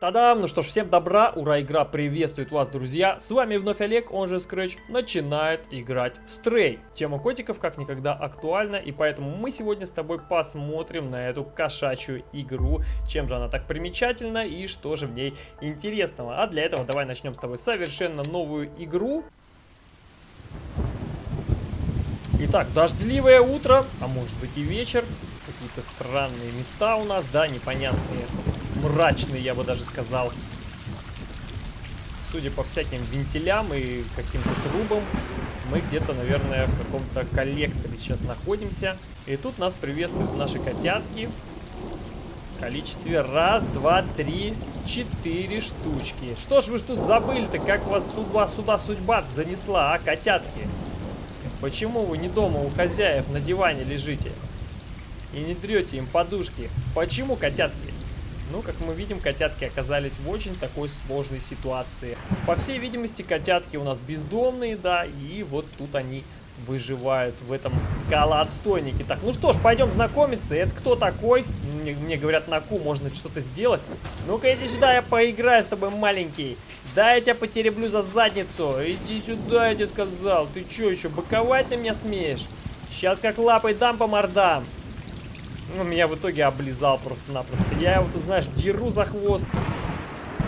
Тадам! Ну что ж, всем добра, ура, игра приветствует вас, друзья! С вами вновь Олег, он же Scratch, начинает играть в Стрей. Тема котиков как никогда актуальна, и поэтому мы сегодня с тобой посмотрим на эту кошачью игру, чем же она так примечательна и что же в ней интересного. А для этого давай начнем с тобой совершенно новую игру. Итак, дождливое утро, а может быть и вечер. Какие-то странные места у нас, да, непонятные мрачный, я бы даже сказал. Судя по всяким вентилям и каким-то трубам, мы где-то, наверное, в каком-то коллекторе сейчас находимся. И тут нас приветствуют наши котятки. В количестве раз, два, три, четыре штучки. Что ж вы тут забыли-то, как вас судьба, сюда судьба занесла, а, котятки? Почему вы не дома у хозяев на диване лежите? И не дрете им подушки? Почему, котятки? Ну, как мы видим, котятки оказались в очень такой сложной ситуации. По всей видимости, котятки у нас бездомные, да, и вот тут они выживают в этом колоотстойнике. Так, ну что ж, пойдем знакомиться. Это кто такой? Мне, мне говорят, на ку можно что-то сделать. Ну-ка, иди сюда, я поиграю с тобой, маленький. Да, я тебя потереблю за задницу. Иди сюда, я тебе сказал. Ты что, еще боковать на меня смеешь? Сейчас как лапой дам по мордам. Ну, меня в итоге облизал просто-напросто. Я его, тут, знаешь, деру за хвост.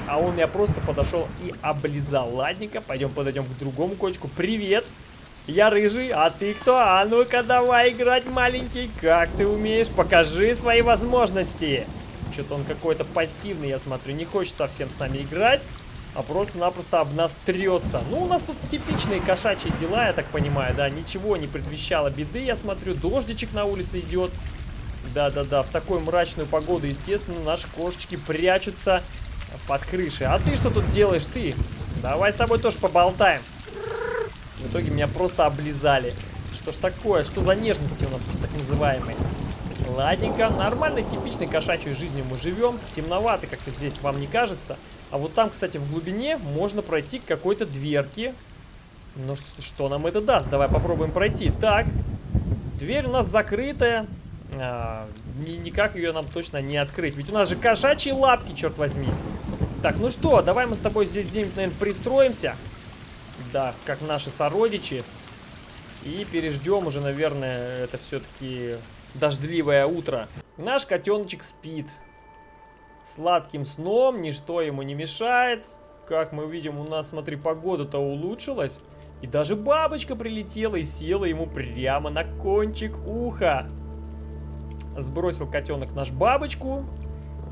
А он меня просто подошел и облизал. Ладненько, пойдем подойдем к другому кочку. Привет! Я рыжий, а ты кто? А ну-ка давай играть, маленький. Как ты умеешь? Покажи свои возможности. Что-то он какой-то пассивный, я смотрю. Не хочет совсем с нами играть, а просто-напросто об нас трется. Ну, у нас тут типичные кошачьи дела, я так понимаю, да. Ничего не предвещало беды, я смотрю. Дождичек на улице идет. Да-да-да, в такую мрачную погоду, естественно, наши кошечки прячутся под крышей. А ты что тут делаешь, ты? Давай с тобой тоже поболтаем. В итоге меня просто облизали. Что ж такое? Что за нежности у нас тут так называемые? Ладненько, нормальной, типичной кошачьей жизнью мы живем. Темновато как-то здесь, вам не кажется? А вот там, кстати, в глубине можно пройти к какой-то дверке. Ну, что нам это даст? Давай попробуем пройти. Так, дверь у нас закрытая. А, ни, никак ее нам точно не открыть. Ведь у нас же кошачьи лапки, черт возьми. Так, ну что, давай мы с тобой здесь где-нибудь, наверное, пристроимся. Да, как наши сородичи. И переждем уже, наверное, это все-таки дождливое утро. Наш котеночек спит. Сладким сном, ничто ему не мешает. Как мы видим, у нас, смотри, погода-то улучшилась. И даже бабочка прилетела и села ему прямо на кончик уха. Сбросил котенок наш бабочку.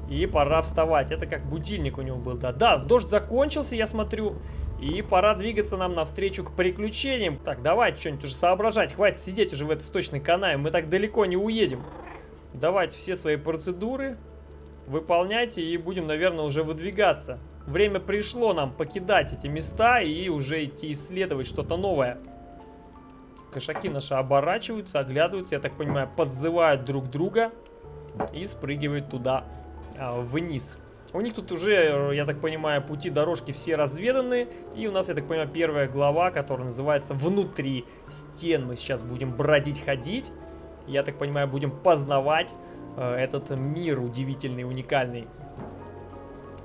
И пора вставать. Это как будильник у него был. Да, да, дождь закончился, я смотрю. И пора двигаться нам навстречу к приключениям. Так, давайте что-нибудь уже соображать. Хватит сидеть уже в этой сточной канаве. Мы так далеко не уедем. Давайте все свои процедуры выполняйте и будем, наверное, уже выдвигаться. Время пришло нам покидать эти места и уже идти исследовать что-то новое. Кошаки наши оборачиваются, оглядываются, я так понимаю, подзывают друг друга и спрыгивают туда а, вниз. У них тут уже, я так понимаю, пути дорожки все разведаны. И у нас, я так понимаю, первая глава, которая называется «Внутри стен». Мы сейчас будем бродить, ходить. Я так понимаю, будем познавать э, этот мир удивительный, уникальный.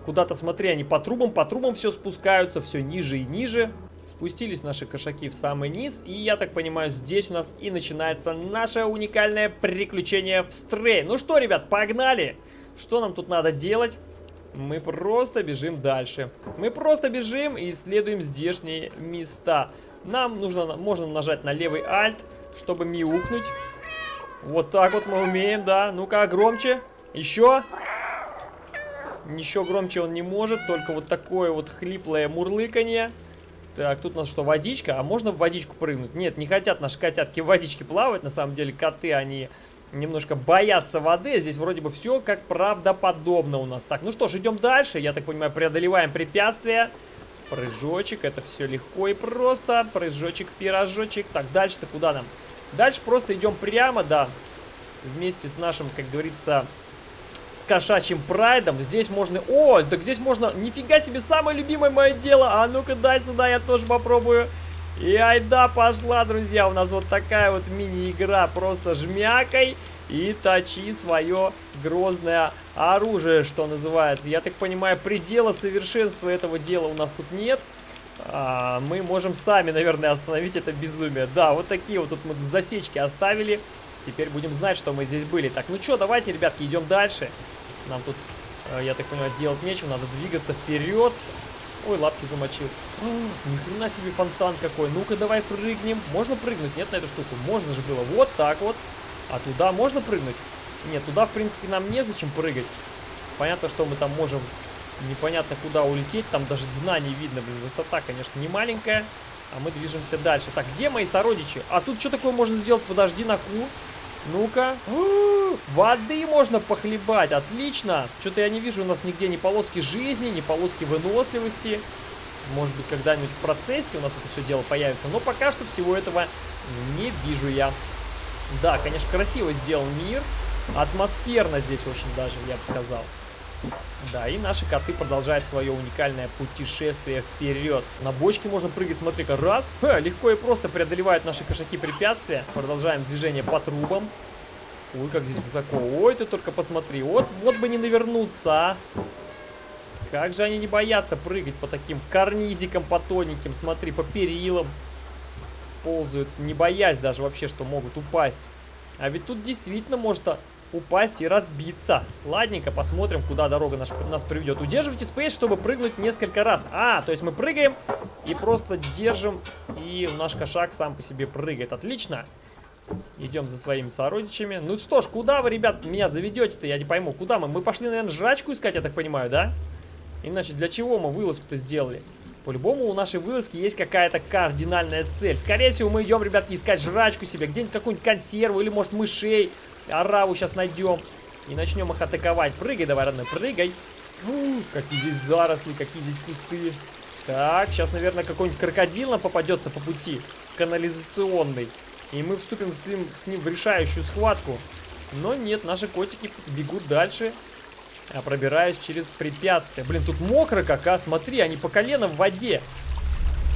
Куда-то, смотри, они по трубам, по трубам все спускаются, все ниже и ниже. Спустились наши кошаки в самый низ, и я так понимаю, здесь у нас и начинается наше уникальное приключение в стрей. Ну что, ребят, погнали! Что нам тут надо делать? Мы просто бежим дальше. Мы просто бежим и исследуем здешние места. Нам нужно, можно нажать на левый альт, чтобы мяукнуть. Вот так вот мы умеем, да. Ну-ка, громче. Еще. Еще громче он не может, только вот такое вот хриплое мурлыканье. Так, тут у нас что, водичка? А можно в водичку прыгнуть? Нет, не хотят наши котятки в водичке плавать. На самом деле коты, они немножко боятся воды. Здесь вроде бы все как правдоподобно у нас. Так, ну что ж, идем дальше. Я так понимаю, преодолеваем препятствия. Прыжочек, это все легко и просто. Прыжочек, пирожочек. Так, дальше-то куда нам? Дальше просто идем прямо, да. Вместе с нашим, как говорится, кошачьим прайдом. Здесь можно... О, так здесь можно... Нифига себе, самое любимое мое дело. А ну-ка, дай сюда, я тоже попробую. И айда пошла, друзья. У нас вот такая вот мини-игра. Просто жмякой и точи свое грозное оружие, что называется. Я так понимаю, предела совершенства этого дела у нас тут нет. А, мы можем сами, наверное, остановить это безумие. Да, вот такие вот тут мы засечки оставили. Теперь будем знать, что мы здесь были. Так, ну что, давайте, ребятки, идем дальше. Нам тут, э, я так понимаю, делать нечего. Надо двигаться вперед. Ой, лапки замочил. О, ни хрена себе фонтан какой. Ну-ка, давай прыгнем. Можно прыгнуть? Нет, на эту штуку? Можно же было. Вот так вот. А туда можно прыгнуть? Нет, туда, в принципе, нам незачем прыгать. Понятно, что мы там можем непонятно куда улететь. Там даже дна не видно. Блин, высота, конечно, не маленькая. А мы движемся дальше. Так, где мои сородичи? А тут что такое можно сделать? Подожди, на ку. Ну-ка. Воды можно похлебать. Отлично. Что-то я не вижу у нас нигде ни полоски жизни, ни полоски выносливости. Может быть, когда-нибудь в процессе у нас это все дело появится. Но пока что всего этого не вижу я. Да, конечно, красиво сделан мир. Атмосферно здесь очень даже, я бы сказал. Да, и наши коты продолжают свое уникальное путешествие вперед. На бочке можно прыгать, смотри-ка, раз. Ха, легко и просто преодолевают наши кошаки препятствия. Продолжаем движение по трубам. Ой, как здесь высоко. Ой, ты только посмотри. Вот, вот бы не навернуться, а. Как же они не боятся прыгать по таким карнизикам, по тоненьким. Смотри, по перилам. Ползают, не боясь даже вообще, что могут упасть. А ведь тут действительно может упасть и разбиться. Ладненько, посмотрим, куда дорога наш, нас приведет. Удерживайте спейс, чтобы прыгнуть несколько раз. А, то есть мы прыгаем и просто держим, и наш кошак сам по себе прыгает. Отлично. Идем за своими сородичами. Ну что ж, куда вы, ребят, меня заведете-то? Я не пойму. Куда мы? Мы пошли, наверное, жрачку искать, я так понимаю, да? Иначе для чего мы вылазку-то сделали? По-любому у нашей вылазки есть какая-то кардинальная цель. Скорее всего, мы идем, ребятки, искать жрачку себе. Где-нибудь какую-нибудь консерву или, может, мышей. Ораву сейчас найдем. И начнем их атаковать. Прыгай давай, родной, прыгай. Фу, какие здесь заросли, какие здесь кусты. Так, сейчас, наверное, какой-нибудь крокодил нам попадется по пути. Канализационный. И мы вступим с ним, с ним в решающую схватку. Но нет, наши котики бегут дальше. А пробираюсь через препятствия. Блин, тут мокро как, а? Смотри, они по колено в воде.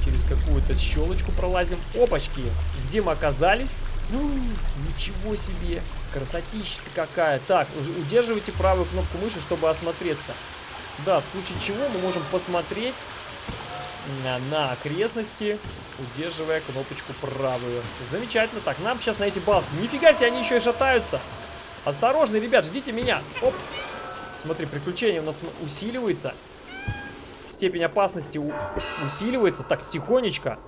Через какую-то щелочку пролазим. Опачки. Где мы оказались? Ну, ничего себе. Красотища-то какая. Так, удерживайте правую кнопку мыши, чтобы осмотреться. Да, в случае чего мы можем посмотреть на, окрестности, удерживая кнопочку правую. Замечательно. Так, нам сейчас на эти балки. Нифига себе, они еще и шатаются. Осторожно, ребят, ждите меня. Оп. Смотри, приключение у нас усиливается. Степень опасности усиливается. Так, тихонечко.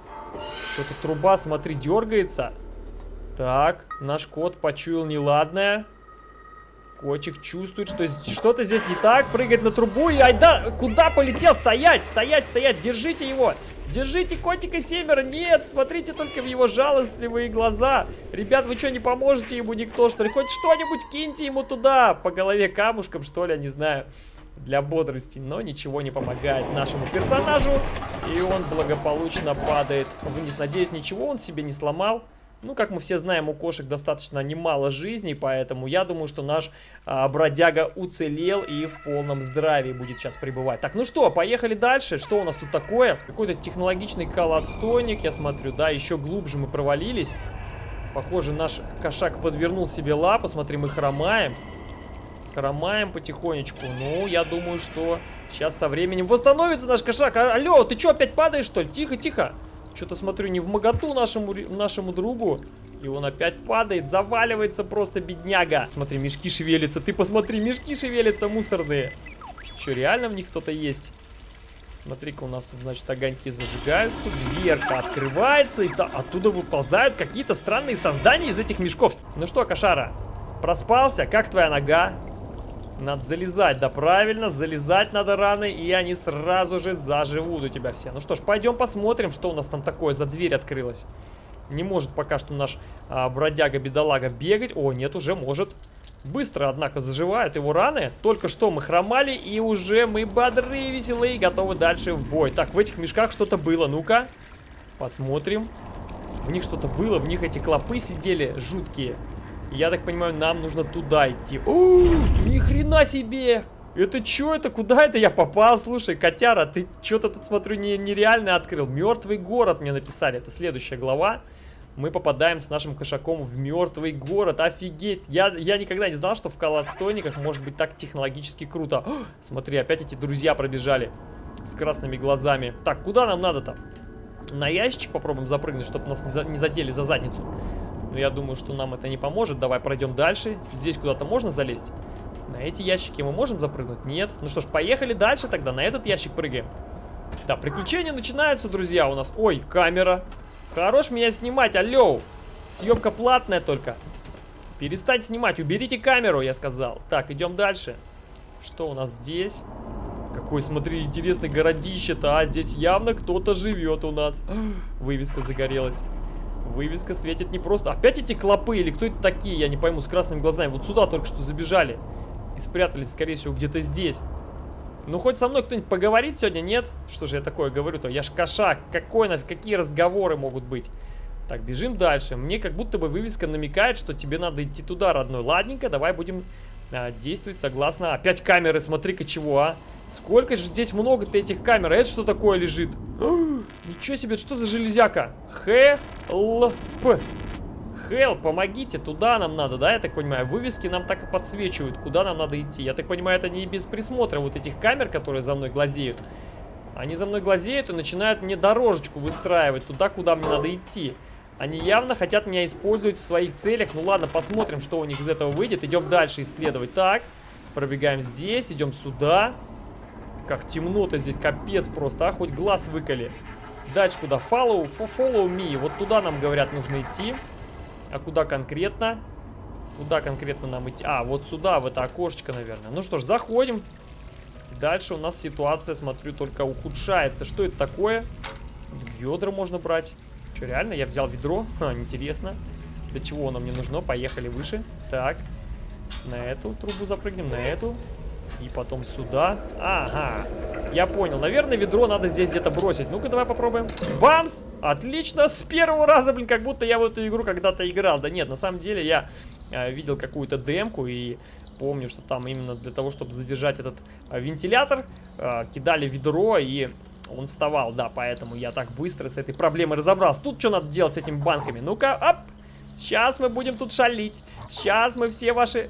Что-то труба, смотри, дергается. Так, наш кот почуял неладное. Котик чувствует, что что-то здесь не так. Прыгает на трубу и айда, куда полетел? Стоять, стоять, стоять, держите его. Держите котика семеро. Нет, смотрите только в его жалостливые глаза. Ребят, вы что, не поможете ему никто, что ли? Хоть что-нибудь киньте ему туда. По голове камушком, что ли, я не знаю. Для бодрости. Но ничего не помогает нашему персонажу. И он благополучно падает вниз. Надеюсь, ничего он себе не сломал. Ну, как мы все знаем, у кошек достаточно немало жизней, поэтому я думаю, что наш а, бродяга уцелел и в полном здравии будет сейчас пребывать. Так, ну что, поехали дальше. Что у нас тут такое? Какой-то технологичный колодстойник, я смотрю, да, еще глубже мы провалились. Похоже, наш кошак подвернул себе лапу. Смотри, мы хромаем. Хромаем потихонечку. Ну, я думаю, что сейчас со временем восстановится наш кошак. А, алло, ты что, опять падаешь, что ли? Тихо, тихо. Что-то смотрю не в моготу нашему, нашему другу. И он опять падает, заваливается просто, бедняга. Смотри, мешки шевелятся. Ты посмотри, мешки шевелятся мусорные. Что, реально в них кто-то есть? Смотри-ка, у нас тут, значит, огоньки зажигаются. Дверка открывается, и та, оттуда выползают какие-то странные создания из этих мешков. Ну что, кошара, проспался? Как твоя нога? Надо залезать, да правильно, залезать надо раны, и они сразу же заживут у тебя все. Ну что ж, пойдем посмотрим, что у нас там такое за дверь открылась. Не может пока что наш а, бродяга-бедолага бегать. О, нет, уже может. Быстро, однако, заживают его раны. Только что мы хромали, и уже мы бодрые, веселые, готовы дальше в бой. Так, в этих мешках что-то было. Ну-ка, посмотрим. В них что-то было, в них эти клопы сидели жуткие. Я так понимаю, нам нужно туда идти. О, ни хрена себе! Это что это? Куда это я попал? Слушай, котяра, ты что-то тут, смотрю, не, нереально открыл. Мертвый город мне написали. Это следующая глава. мы попадаем с нашим кошаком в мертвый город. Офигеть! Я, я никогда не знал, что в колодстойниках может быть так технологически круто. О, смотри, опять эти друзья пробежали с красными глазами. Так, куда нам надо-то? На ящичек попробуем запрыгнуть, чтобы нас не, не задели за задницу. Но я думаю, что нам это не поможет. Давай пройдем дальше. Здесь куда-то можно залезть? На эти ящики мы можем запрыгнуть? Нет. Ну что ж, поехали дальше тогда. На этот ящик прыгаем. Да, приключения начинаются, друзья, у нас. Ой, камера. Хорош меня снимать, алло. Съемка платная только. Перестать снимать, уберите камеру, я сказал. Так, идем дальше. Что у нас здесь? Какой, смотри, интересный городище-то. А, здесь явно кто-то живет у нас. Вывеска загорелась. Вывеска светит не просто. Опять эти клопы или кто это такие, я не пойму, с красными глазами. Вот сюда только что забежали. И спрятались, скорее всего, где-то здесь. Ну, хоть со мной кто-нибудь поговорит сегодня, нет? Что же я такое говорю-то? Я ж кошак. Какой нафиг, какие разговоры могут быть? Так, бежим дальше. Мне как будто бы вывеска намекает, что тебе надо идти туда, родной. Ладненько, давай будем а, действовать согласно... Опять камеры, смотри-ка чего, а? Сколько же здесь много-то этих камер. А это что такое лежит? Ничего себе, что за железяка? Хелп. Хелп, помогите, туда нам надо, да, я так понимаю? Вывески нам так и подсвечивают, куда нам надо идти. Я так понимаю, это не без присмотра вот этих камер, которые за мной глазеют. Они за мной глазеют и начинают мне дорожечку выстраивать туда, куда мне надо идти. Они явно хотят меня использовать в своих целях. Ну ладно, посмотрим, что у них из этого выйдет. Идем дальше исследовать. Так, пробегаем здесь, идем сюда. Как темно-то здесь, капец просто, а, хоть глаз выколи. Дальше куда? Follow, follow me. Вот туда нам, говорят, нужно идти. А куда конкретно? Куда конкретно нам идти? А, вот сюда, в это окошечко, наверное. Ну что ж, заходим. Дальше у нас ситуация, смотрю, только ухудшается. Что это такое? Ведра можно брать. Что, реально? Я взял ведро? Ха, интересно. Для чего оно мне нужно? Поехали выше. Так. На эту трубу запрыгнем, на эту. И потом сюда. Ага. Я понял. Наверное, ведро надо здесь где-то бросить. Ну-ка, давай попробуем. Бамс! Отлично! С первого раза, блин, как будто я в эту игру когда-то играл. Да нет, на самом деле я э, видел какую-то демку и помню, что там именно для того, чтобы задержать этот э, вентилятор, э, кидали ведро и он вставал. Да, поэтому я так быстро с этой проблемой разобрался. Тут что надо делать с этими банками? Ну-ка, оп! Сейчас мы будем тут шалить. Сейчас мы все ваши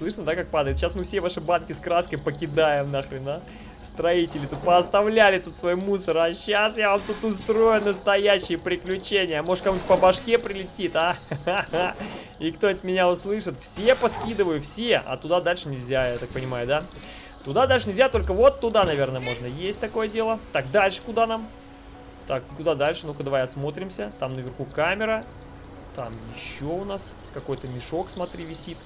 Слышно, да, как падает? Сейчас мы все ваши банки с краской покидаем нахрен, а? Строители тут пооставляли тут свой мусор, а сейчас я вам тут устрою настоящие приключения. Может, кому-нибудь по башке прилетит, а? И кто-нибудь меня услышит. Все поскидываю, все. А туда дальше нельзя, я так понимаю, да? Туда дальше нельзя, только вот туда, наверное, можно. Есть такое дело. Так, дальше куда нам? Так, куда дальше? Ну-ка, давай осмотримся. Там наверху камера. Там еще у нас какой-то мешок, смотри, висит.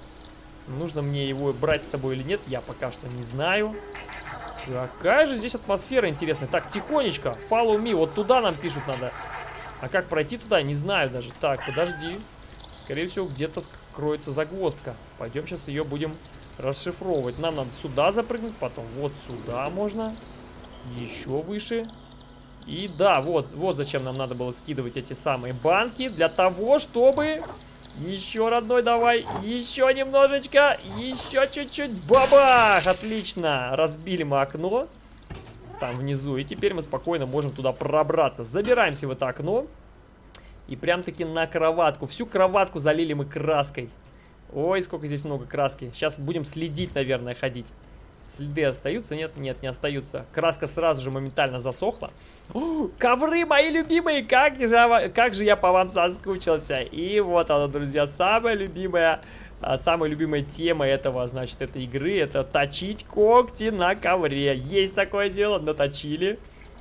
Нужно мне его брать с собой или нет, я пока что не знаю. Какая же здесь атмосфера интересная. Так, тихонечко, follow me, вот туда нам пишут надо. А как пройти туда, не знаю даже. Так, подожди. Скорее всего, где-то кроется загвоздка. Пойдем сейчас ее будем расшифровывать. Нам надо сюда запрыгнуть, потом вот сюда можно. Еще выше. И да, вот, вот зачем нам надо было скидывать эти самые банки. Для того, чтобы еще, родной, давай. Еще немножечко. Еще чуть-чуть. Бабах! Отлично. Разбили мы окно. Там внизу. И теперь мы спокойно можем туда пробраться. Забираемся в это окно. И прям-таки на кроватку. Всю кроватку залили мы краской. Ой, сколько здесь много краски. Сейчас будем следить, наверное, ходить. Следы остаются? Нет, нет, не остаются. Краска сразу же моментально засохла. О, ковры мои любимые! Как же, как же я по вам соскучился. И вот она, друзья, самая любимая... А, самая любимая тема этого, значит, этой игры, это точить когти на ковре. Есть такое дело, наточили.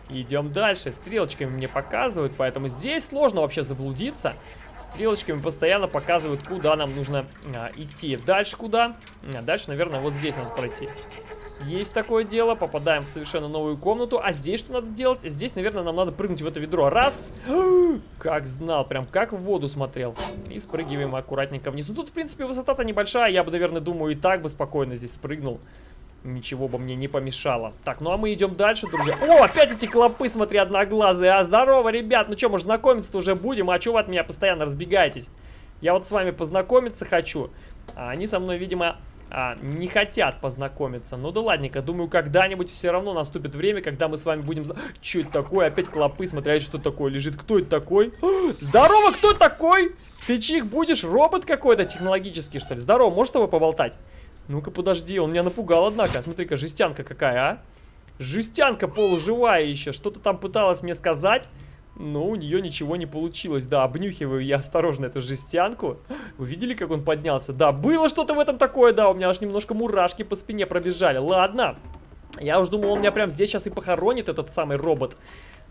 Идем дальше. Стрелочками мне показывают, поэтому здесь сложно вообще заблудиться. Стрелочками постоянно показывают, куда нам нужно а, идти. Дальше куда? А, дальше, наверное, вот здесь надо пройти. Есть такое дело, попадаем в совершенно новую комнату. А здесь что надо делать? Здесь, наверное, нам надо прыгнуть в это ведро. Раз. Как знал, прям как в воду смотрел. И спрыгиваем аккуратненько вниз. Ну, тут, в принципе, высота-то небольшая. Я бы, наверное, думаю, и так бы спокойно здесь спрыгнул. Ничего бы мне не помешало. Так, ну а мы идем дальше, друзья. О, опять эти клопы, смотри, одноглазые. А, здорово, ребят. Ну что, может, знакомиться-то уже будем? А что вы от меня постоянно разбегаетесь? Я вот с вами познакомиться хочу. А они со мной, видимо, а, не хотят познакомиться. Ну да ладненько, думаю, когда-нибудь все равно наступит время, когда мы с вами будем... Что это такое? Опять клопы, смотря что такое лежит. Кто это такой? Здорово, кто такой? Ты чих будешь? Робот какой-то технологический, что ли? Здорово, можешь с тобой поболтать? Ну-ка, подожди, он меня напугал, однако. Смотри-ка, жестянка какая, а? Жестянка полуживая еще. Что-то там пыталась мне сказать. Но у нее ничего не получилось. Да, обнюхиваю я осторожно эту жестянку. Вы видели, как он поднялся? Да, было что-то в этом такое, да. У меня аж немножко мурашки по спине пробежали. Ладно. Я уж думал, он меня прям здесь сейчас и похоронит, этот самый робот.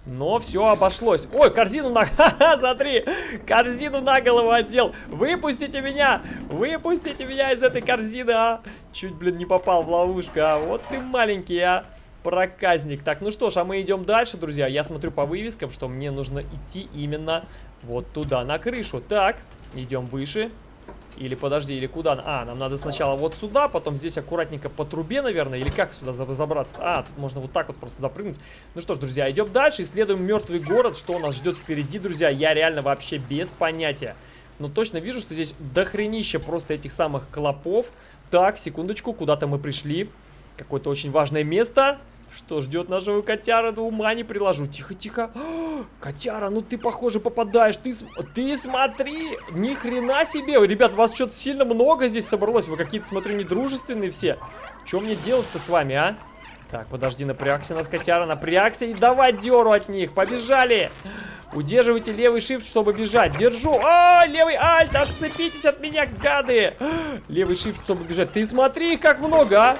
Но все обошлось. Ой, корзину на... Ха-ха, смотри, корзину на голову одел. Выпустите меня, выпустите меня из этой корзины, а. Чуть, блин, не попал в ловушку, а. Вот ты маленький, а проказник. Так, ну что ж, а мы идем дальше, друзья. Я смотрю по вывескам, что мне нужно идти именно вот туда, на крышу. Так, идем выше. Или подожди, или куда? А, нам надо сначала вот сюда, потом здесь аккуратненько по трубе, наверное. Или как сюда забраться? А, тут можно вот так вот просто запрыгнуть. Ну что ж, друзья, идем дальше, исследуем мертвый город. Что у нас ждет впереди, друзья, я реально вообще без понятия. Но точно вижу, что здесь дохренище просто этих самых клопов. Так, секундочку, куда-то мы пришли. Какое-то очень важное место. Что ждет нашего котяра, до ума не приложу. Тихо, тихо. котяра, ну ты, похоже, попадаешь. Ты, ты смотри, ни хрена себе. Ребят, вас что-то сильно много здесь собралось. Вы какие-то, смотрю, недружественные все. Что мне делать-то с вами, а? Так, подожди, напрягся нас, котяра, напрягся. И давай деру от них. Побежали. Удерживайте левый shift, чтобы бежать. Держу. А, левый альт, отцепитесь от меня, гады. Левый shift, чтобы бежать. Ты смотри, как много, а.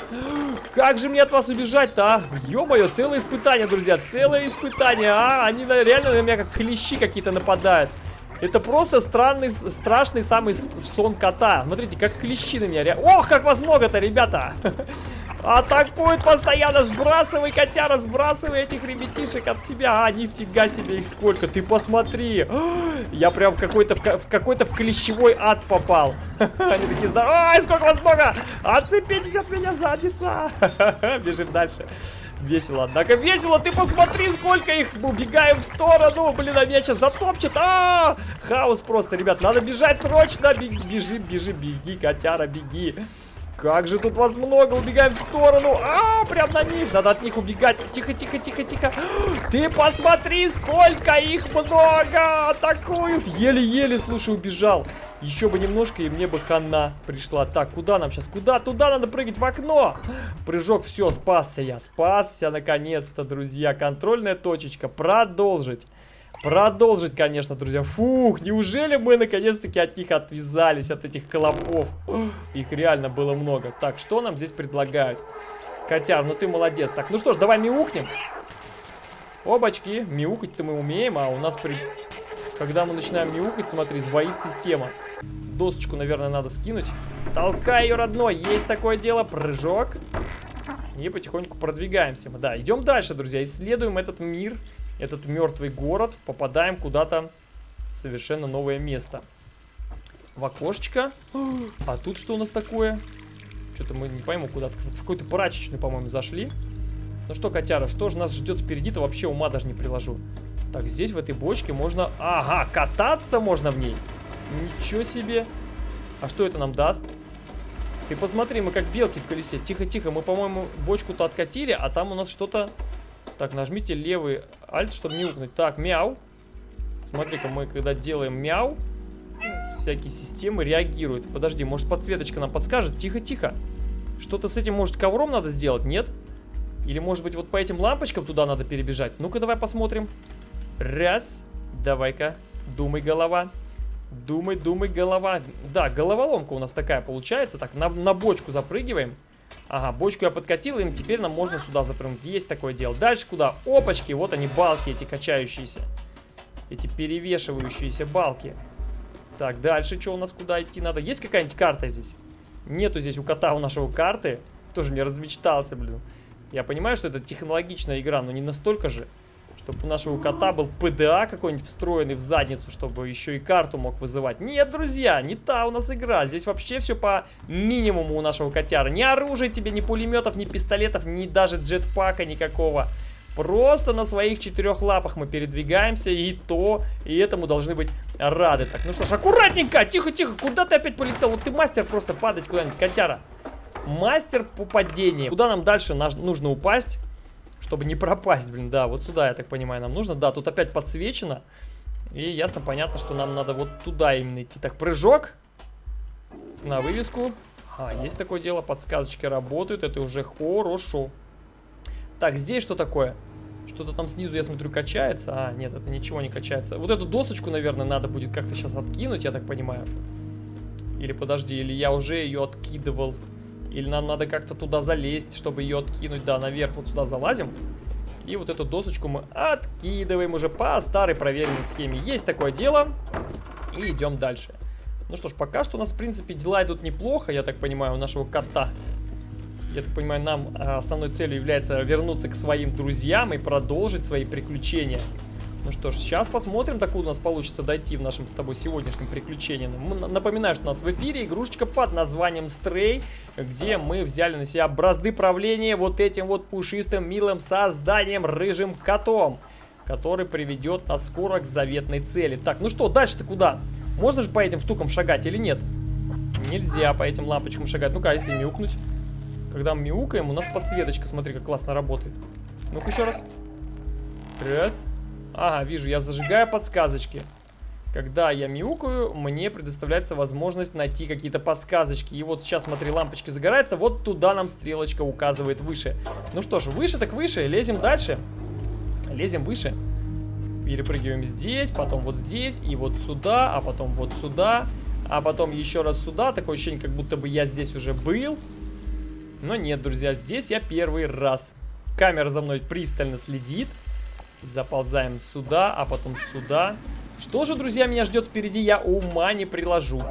Как же мне от вас убежать-то, а? Ё-моё, целое испытание, друзья. Целое испытание, а. Они реально на меня как клещи какие-то нападают. Это просто странный, страшный самый сон кота. Смотрите, как клещи на меня. Ох, как вас много-то, ребята. Атакует постоянно, сбрасывай, котяра, сбрасывай этих ребятишек от себя. А, нифига себе их сколько, ты посмотри. Я прям какой-то в какой-то в клещевой ад попал. Они такие здоровые. Ай, сколько вас много! Отцепитесь от меня, задница. Бежим дальше. Весело, однако весело, ты посмотри, сколько их, убегаем в сторону, блин, а меня сейчас затопчет, а, -а, а Хаос просто, ребят, надо бежать срочно, бежи, бежи, беги, котяра, беги. Как же тут вас много, убегаем в сторону. А, прям на них, надо от них убегать. Тихо, тихо, тихо, тихо. Ты посмотри, сколько их много. Атакуют. Еле-еле, слушай, убежал. Еще бы немножко, и мне бы хана пришла. Так, куда нам сейчас? Куда? Туда надо прыгать, в окно. Прыжок, все, спасся я. Спасся, наконец-то, друзья. Контрольная точечка. Продолжить. Продолжить, конечно, друзья. Фух, неужели мы наконец-таки от них отвязались, от этих колобков? Их реально было много. Так, что нам здесь предлагают? Котяр, ну ты молодец. Так, ну что ж, давай мяукнем. Обачки, мяукать-то мы умеем, а у нас при... Когда мы начинаем мяукать, смотри, сбоит система. Досочку, наверное, надо скинуть. Толкай ее, родной, есть такое дело. Прыжок. И потихоньку продвигаемся. Да, идем дальше, друзья. Исследуем этот мир этот мертвый город, попадаем куда-то в совершенно новое место. В окошечко. А тут что у нас такое? Что-то мы не пойму, куда-то. В какой-то прачечную, по-моему, зашли. Ну что, котяра, что же нас ждет впереди-то? Вообще ума даже не приложу. Так, здесь в этой бочке можно... Ага, кататься можно в ней. Ничего себе. А что это нам даст? Ты посмотри, мы как белки в колесе. Тихо-тихо, мы, по-моему, бочку-то откатили, а там у нас что-то так, нажмите левый альт, чтобы мяукнуть. Так, мяу. Смотри-ка, мы когда делаем мяу, всякие системы реагируют. Подожди, может подсветочка нам подскажет? Тихо-тихо. Что-то с этим, может, ковром надо сделать, нет? Или, может быть, вот по этим лампочкам туда надо перебежать? Ну-ка, давай посмотрим. Раз. Давай-ка. Думай, голова. Думай, думай, голова. Да, головоломка у нас такая получается. Так, на, на бочку запрыгиваем. Ага, бочку я подкатил, и теперь нам можно сюда запрыгнуть. Есть такое дело. Дальше куда? Опачки, вот они, балки эти качающиеся. Эти перевешивающиеся балки. Так, дальше что у нас куда идти надо? Есть какая-нибудь карта здесь? Нету здесь у кота у нашего карты. Тоже мне размечтался, блин. Я понимаю, что это технологичная игра, но не настолько же. Чтобы у нашего кота был ПДА какой-нибудь встроенный в задницу, чтобы еще и карту мог вызывать. Нет, друзья, не та у нас игра. Здесь вообще все по минимуму у нашего котяра. Ни оружия тебе, ни пулеметов, ни пистолетов, ни даже джетпака никакого. Просто на своих четырех лапах мы передвигаемся, и то, и этому должны быть рады. Так, ну что ж, аккуратненько, тихо-тихо, куда ты опять полетел? Вот ты мастер просто падать куда-нибудь, котяра. Мастер по падению. Куда нам дальше нужно упасть? Чтобы не пропасть, блин, да, вот сюда, я так понимаю, нам нужно. Да, тут опять подсвечено. И ясно, понятно, что нам надо вот туда именно идти. Так, прыжок. На вывеску. А, есть такое дело, подсказочки работают, это уже хорошо. Так, здесь что такое? Что-то там снизу, я смотрю, качается. А, нет, это ничего не качается. Вот эту досочку, наверное, надо будет как-то сейчас откинуть, я так понимаю. Или подожди, или я уже ее откидывал. Или нам надо как-то туда залезть, чтобы ее откинуть. Да, наверх вот сюда залазим. И вот эту досочку мы откидываем уже по старой проверенной схеме. Есть такое дело. И идем дальше. Ну что ж, пока что у нас, в принципе, дела идут неплохо, я так понимаю, у нашего кота. Я так понимаю, нам а, основной целью является вернуться к своим друзьям и продолжить свои приключения. Ну что ж, сейчас посмотрим, докуда у нас получится дойти в нашем с тобой сегодняшнем приключении. Напоминаю, что у нас в эфире игрушечка под названием Stray, где мы взяли на себя бразды правления вот этим вот пушистым милым созданием рыжим котом, который приведет нас скоро к заветной цели. Так, ну что, дальше-то куда? Можно же по этим штукам шагать или нет? Нельзя по этим лампочкам шагать. Ну-ка, а если мяукнуть? Когда мы мяукаем, у нас подсветочка, смотри, как классно работает. Ну-ка еще раз. Раз. Ага, вижу, я зажигаю подсказочки. Когда я мяукаю, мне предоставляется возможность найти какие-то подсказочки. И вот сейчас, смотри, лампочки загораются, вот туда нам стрелочка указывает выше. Ну что ж, выше так выше, лезем дальше. Лезем выше. Перепрыгиваем здесь, потом вот здесь, и вот сюда, а потом вот сюда, а потом еще раз сюда. Такое ощущение, как будто бы я здесь уже был. Но нет, друзья, здесь я первый раз. Камера за мной пристально следит. Заползаем сюда, а потом сюда. Что же, друзья, меня ждет впереди, я ума не приложу.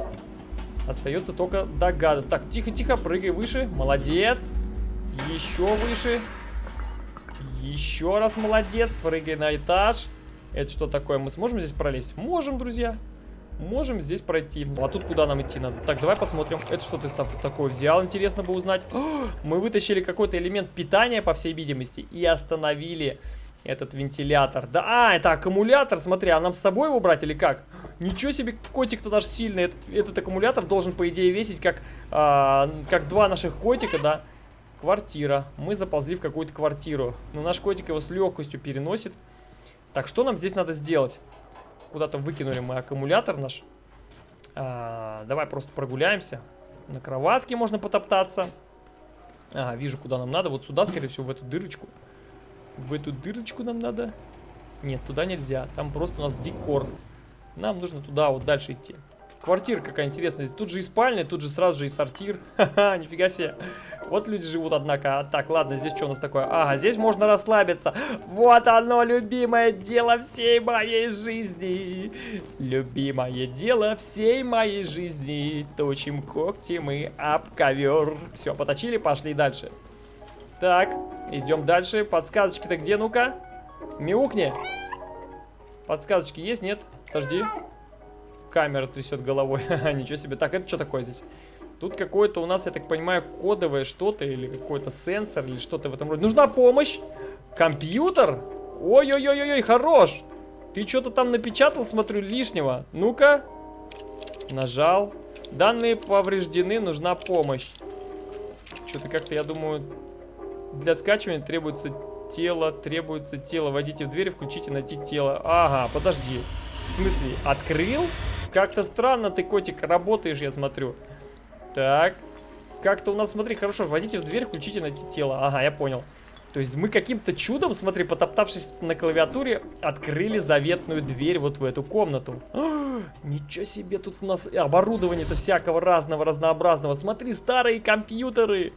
Остается только догадываться. Так, тихо-тихо, прыгай выше. Молодец. Еще выше. Еще раз молодец. Прыгай на этаж. Это что такое? Мы сможем здесь пролезть? Можем, друзья. Можем здесь пройти. А тут куда нам идти надо? Так, давай посмотрим. Это что ты там такое взял? Интересно бы узнать. мы вытащили какой-то элемент питания, по всей видимости, и остановили этот вентилятор. Да, а, это аккумулятор, смотри, а нам с собой его брать или как? Ничего себе, котик-то даже сильный. Этот, этот аккумулятор должен, по идее, весить как, а, как два наших котика, да? Квартира. Мы заползли в какую-то квартиру. Но наш котик его с легкостью переносит. Так, что нам здесь надо сделать? Куда-то выкинули мы аккумулятор наш. А, давай просто прогуляемся. На кроватке можно потоптаться. Ага, вижу, куда нам надо. Вот сюда, скорее всего, в эту дырочку. В эту дырочку нам надо? Нет, туда нельзя. Там просто у нас декор. Нам нужно туда вот дальше идти. Квартира какая интересная. Тут же и спальня, тут же сразу же и сортир. Ха-ха, нифига себе. Вот люди живут, однако. А, так, ладно, здесь что у нас такое? Ага, здесь можно расслабиться. Вот оно, любимое дело всей моей жизни. Любимое дело всей моей жизни. Точим когти мы об ковер. Все, поточили, пошли дальше. Так, идем дальше. Подсказочки-то где, ну-ка? Мяукни. Подсказочки есть, нет? Подожди. Камера трясет головой. Ничего себе. Так, это что такое здесь? Тут какое-то у нас, я так понимаю, кодовое что-то или какой-то сенсор или что-то в этом роде. Нужна помощь? Компьютер? Ой-ой-ой-ой, хорош! Ты что-то там напечатал, смотрю, лишнего. Ну-ка. Нажал. Данные повреждены, нужна помощь. Что-то как-то, я думаю, для скачивания требуется тело, требуется тело. Войдите в дверь, включите найти тело. Ага, подожди. В смысле, открыл? Как-то странно ты, котик, работаешь, я смотрю. Так. Как-то у нас, смотри, хорошо, войдите в дверь, включите найти тело. Ага, я понял. То есть мы каким-то чудом, смотри, потоптавшись на клавиатуре, открыли заветную дверь вот в эту комнату. О, ничего себе, тут у нас оборудование-то всякого разного, разнообразного. Смотри, старые компьютеры.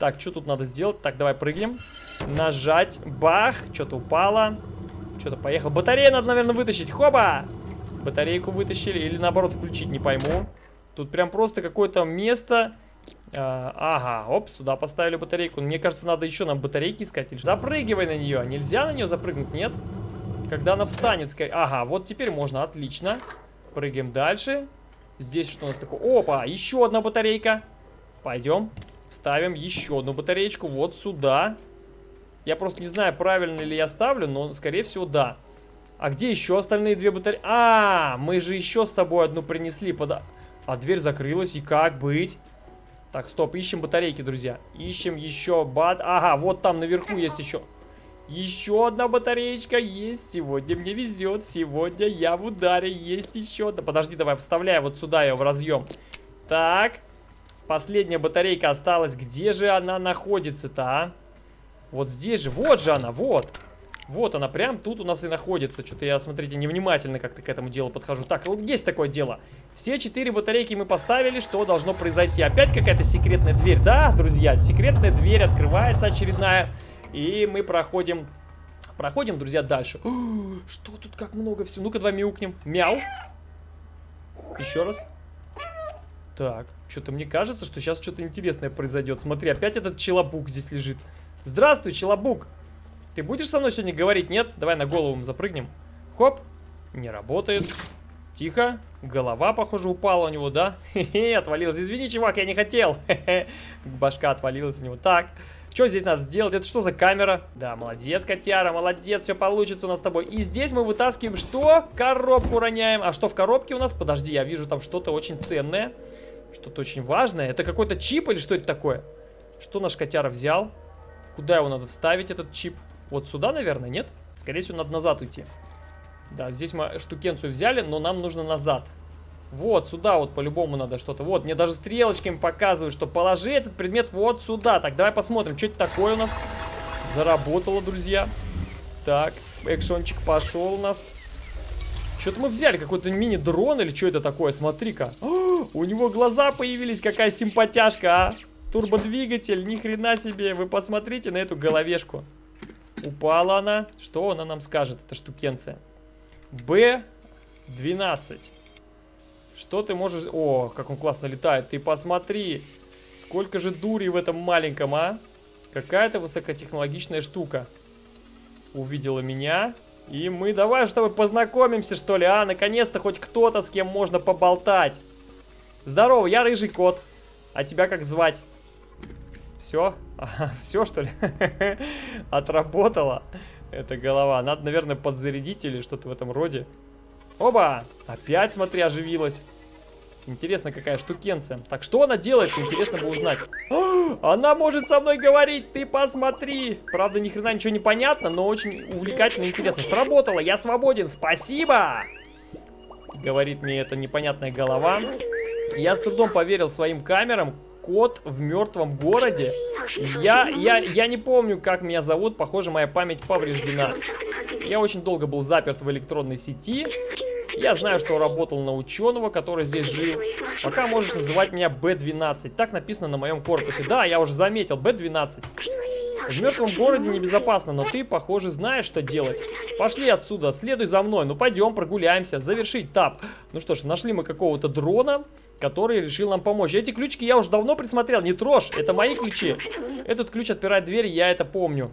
Так, что тут надо сделать? Так, давай прыгнем. Нажать. Бах. Что-то упало. Что-то поехал. Батарею надо, наверное, вытащить. Хоба! Батарейку вытащили. Или наоборот включить, не пойму. Тут прям просто какое-то место. А, ага, оп, сюда поставили батарейку. Мне кажется, надо еще нам батарейки искать. Запрыгивай на нее. Нельзя на нее запрыгнуть, нет? Когда она встанет, скорее. Ага, вот теперь можно, отлично. Прыгаем дальше. Здесь что у нас такое? Опа, еще одна батарейка. Пойдем. Вставим еще одну батареечку вот сюда. Я просто не знаю, правильно ли я ставлю, но, скорее всего, да. А где еще остальные две батареи? А, мы же еще с собой одну принесли. Под... А дверь закрылась, и как быть? Так, стоп, ищем батарейки, друзья. Ищем еще бат... Ага, вот там наверху есть еще... Еще одна батареечка есть. Сегодня мне везет. Сегодня я в ударе. Есть еще. Да подожди, давай вставляю вот сюда ее в разъем. Так. Последняя батарейка осталась. Где же она находится-то, а? Вот здесь же. Вот же она, вот. Вот она, прям тут у нас и находится. Что-то я, смотрите, невнимательно как-то к этому делу подхожу. Так, вот есть такое дело. Все четыре батарейки мы поставили. Что должно произойти? Опять какая-то секретная дверь. Да, друзья, секретная дверь открывается очередная. И мы проходим... Проходим, друзья, дальше. О, что тут как много всего? Ну-ка, давай мяукнем. Мяу. Еще раз. Так, что-то мне кажется, что сейчас что-то интересное произойдет. Смотри, опять этот челобук здесь лежит. Здравствуй, челобук. Ты будешь со мной сегодня говорить? Нет? Давай на голову запрыгнем. Хоп. Не работает. Тихо. Голова, похоже, упала у него, да? Хе-хе, отвалилась. Извини, чувак, я не хотел. Хе-хе. Башка отвалилась у него. Так. Что здесь надо сделать? Это что за камера? Да, молодец, котяра, молодец, все получится у нас с тобой. И здесь мы вытаскиваем что? Коробку роняем. А что в коробке у нас? Подожди, я вижу там что-то очень ценное. Что-то очень важное. Это какой-то чип или что это такое? Что наш котяра взял? Куда его надо вставить, этот чип? Вот сюда, наверное, нет? Скорее всего, надо назад уйти. Да, здесь мы штукенцию взяли, но нам нужно назад. Вот, сюда вот по-любому надо что-то. Вот, мне даже стрелочками показывают, что положи этот предмет вот сюда. Так, давай посмотрим, что это такое у нас. Заработало, друзья. Так, экшончик пошел у нас. Что-то мы взяли, какой-то мини-дрон или что это такое? Смотри-ка. У него глаза появились, какая симпатяшка, а. Турбодвигатель, ни хрена себе. Вы посмотрите на эту головешку. Упала она. Что она нам скажет, эта штукенция? Б-12. Что ты можешь... О, как он классно летает. Ты посмотри. Сколько же дури в этом маленьком, а? Какая-то высокотехнологичная штука. Увидела меня. И мы давай с тобой познакомимся, что ли, а? Наконец-то хоть кто-то, с кем можно поболтать. Здорово, я рыжий кот. А тебя как звать? Все? Все, что ли? Отработала эта голова. Надо, наверное, подзарядить или что-то в этом роде. Оба! Опять, смотри, оживилась. Интересно, какая штукенция. Так, что она делает? Интересно бы узнать. она может со мной говорить, ты посмотри. Правда, ни хрена ничего не понятно, но очень увлекательно и интересно. Сработало, я свободен, спасибо! Говорит мне эта непонятная голова. Я с трудом поверил своим камерам. Кот в мертвом городе. Я, я, я не помню, как меня зовут. Похоже, моя память повреждена. Я очень долго был заперт в электронной сети. Я знаю, что работал на ученого, который здесь жил. Пока можешь называть меня Б-12. Так написано на моем корпусе. Да, я уже заметил, Б-12. В мертвом городе небезопасно, но ты, похоже, знаешь, что делать. Пошли отсюда, следуй за мной. Ну, пойдем, прогуляемся. Завершить тап. Ну что ж, нашли мы какого-то дрона, который решил нам помочь. Эти ключики я уже давно присмотрел. Не трожь, это мои ключи. Этот ключ отпирает дверь, я это помню.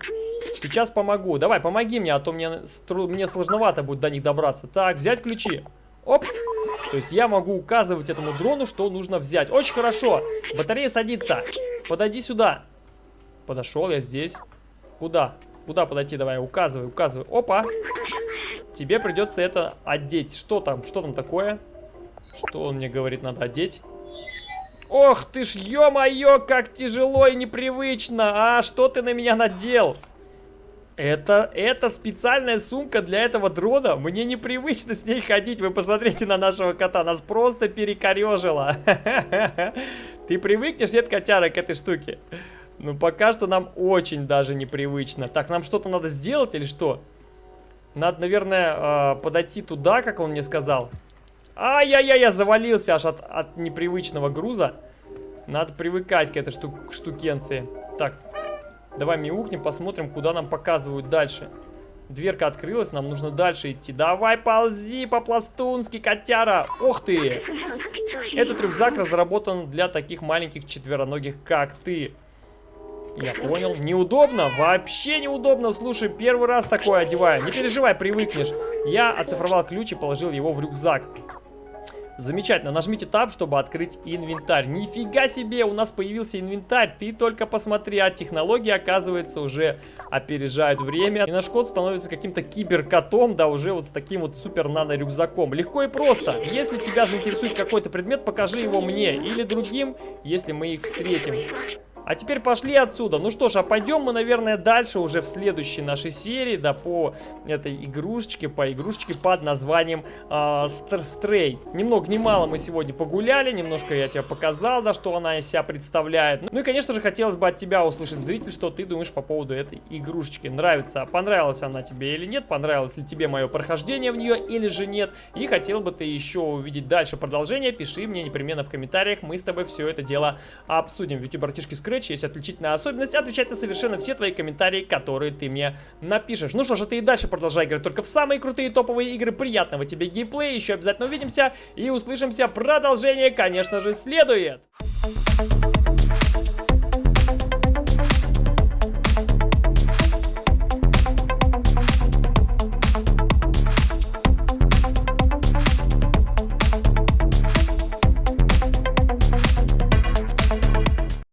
Сейчас помогу. Давай, помоги мне, а то мне, мне сложновато будет до них добраться. Так, взять ключи. Оп. То есть я могу указывать этому дрону, что нужно взять. Очень хорошо. Батарея садится. Подойди сюда. Подошел я здесь. Куда? Куда подойти? Давай, указывай, указывай. Опа. Тебе придется это одеть. Что там? Что там такое? Что он мне говорит, надо одеть? Ох ты ж, ё-моё, как тяжело и непривычно. А, что ты на меня надел? Это, это специальная сумка для этого дрона. Мне непривычно с ней ходить. Вы посмотрите на нашего кота. Нас просто перекорежило. Ты привыкнешь, нет, котяра, к этой штуке? Ну, пока что нам очень даже непривычно. Так, нам что-то надо сделать или что? Надо, наверное, а, подойти туда, как он мне сказал. Ай-яй-яй, я завалился аж от, от непривычного груза. Надо привыкать к этой штук штукенции. Так, Давай мяукнем, посмотрим, куда нам показывают дальше. Дверка открылась, нам нужно дальше идти. Давай ползи по-пластунски, котяра! Ух ты! Этот рюкзак разработан для таких маленьких четвероногих, как ты. Я понял. Неудобно? Вообще неудобно. Слушай, первый раз такое одеваю. Не переживай, привыкнешь. Я оцифровал ключ и положил его в рюкзак. Замечательно, нажмите Tab, чтобы открыть инвентарь. Нифига себе, у нас появился инвентарь. Ты только посмотри, а технологии, оказывается, уже опережают время. И наш кот становится каким-то киберкотом, да, уже вот с таким вот супер нано-рюкзаком. Легко и просто. Если тебя заинтересует какой-то предмет, покажи его мне или другим, если мы их встретим. А теперь пошли отсюда. Ну что ж, а пойдем мы, наверное, дальше уже в следующей нашей серии, да, по этой игрушечке, по игрушечке под названием э, Стрей. Ни много ни мало мы сегодня погуляли, немножко я тебе показал, да, что она из себя представляет. Ну и, конечно же, хотелось бы от тебя услышать, зритель, что ты думаешь по поводу этой игрушечки. Нравится, понравилась она тебе или нет, понравилось ли тебе мое прохождение в нее или же нет. И хотел бы ты еще увидеть дальше продолжение, пиши мне непременно в комментариях, мы с тобой все это дело обсудим. Ведь у братишки Scratch Scratch есть отличительная особенность отвечать на совершенно все твои комментарии, которые ты мне напишешь. Ну что ж, а ты и дальше продолжай играть только в самые крутые топовые игры. Приятного тебе геймплея, еще обязательно увидимся и услышимся. Продолжение, конечно же, следует. Thank you.